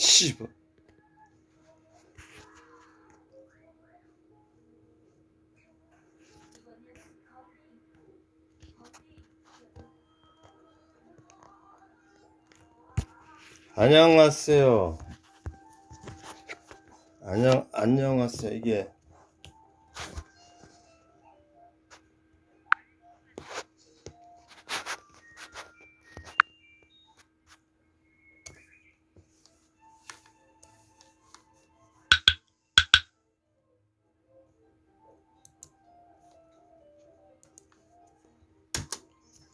씨발. 안녕하세요. 안녕 안녕하세요. 이게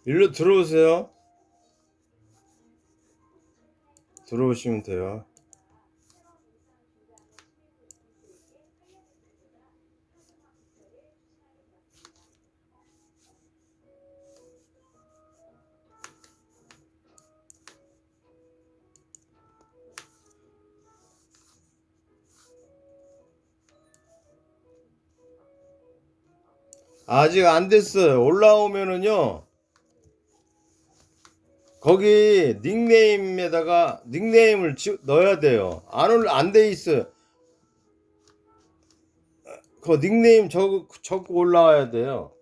일로 들어오세요. 들어오시면 돼요. 아직 안 됐어요. 올라오면은요. 거기 닉네임에다가 닉네임을 지- 넣어야 돼요. 안, 안돼 있어요. 그 닉네임 적, 적고 올라와야 돼요.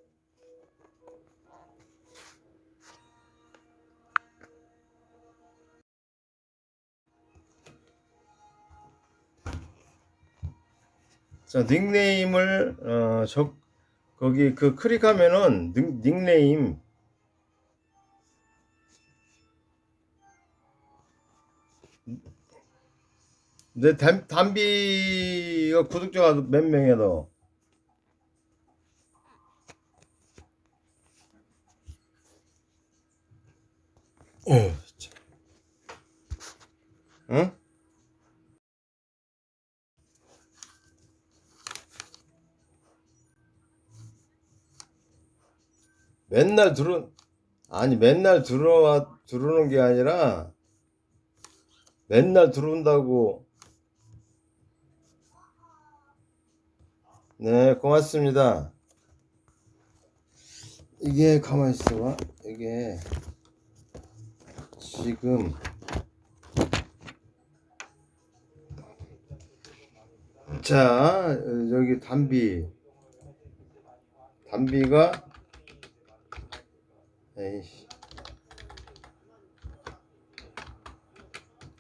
자, 닉네임을, 어, 적, 거기 그 클릭하면은 닉, 닉네임, 내 담, 담비가 구독자가 몇 명이야 너? 어. 응? 맨날 들어 아니 맨날 들어와 들어오는 게 아니라 맨날 들어온다고 네 고맙습니다. 이게 가만히 있어봐. 이게 지금 자 여기 담비. 담비가 에이씨.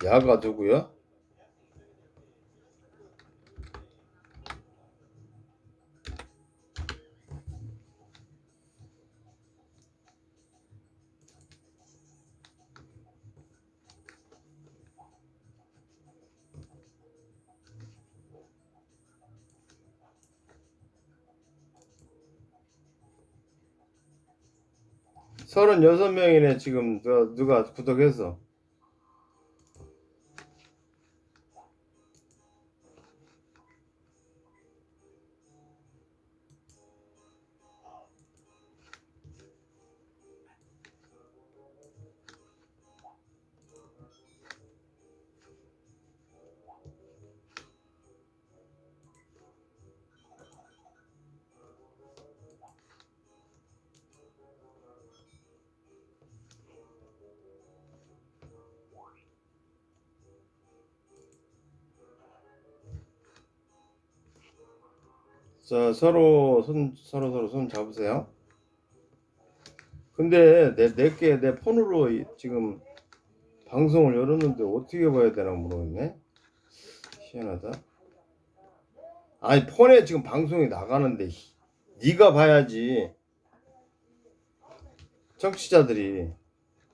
야가 누구야? 서른여섯 명이네 지금 누가, 누가 구독해서 자 서로 손 서로 서로 손 잡으세요. 근데 내 내게 내 폰으로 이- 지금 방송을 열었는데 어떻게 봐야 되나 모르겠네. 희한하다. 아니 폰에 지금 방송이 나가는데 히- 네가 봐야지. 청취자들이.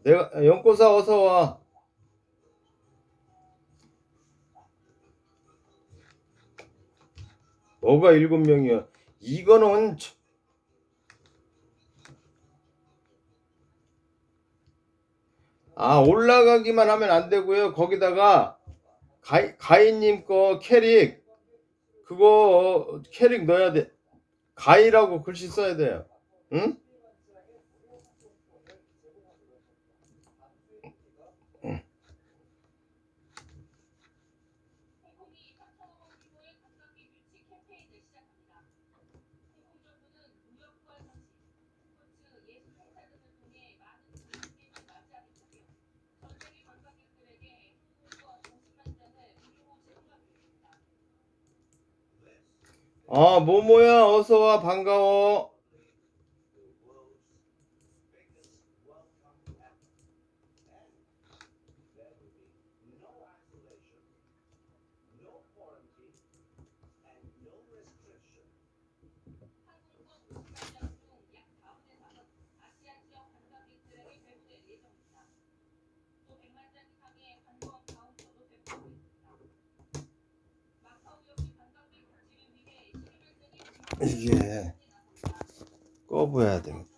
내가 연꽃아 어서 와 뭐가 일곱 명이야? 이거는 참- 아 올라가기만 하면 안 되고요. 거기다가 가이, 가인님 거 캐릭 그거 캐릭 넣어야 돼. 가이라고 글씨 써야 돼요. 응? 아 모모야 어서와 반가워 이게 꺼봐야 되겠다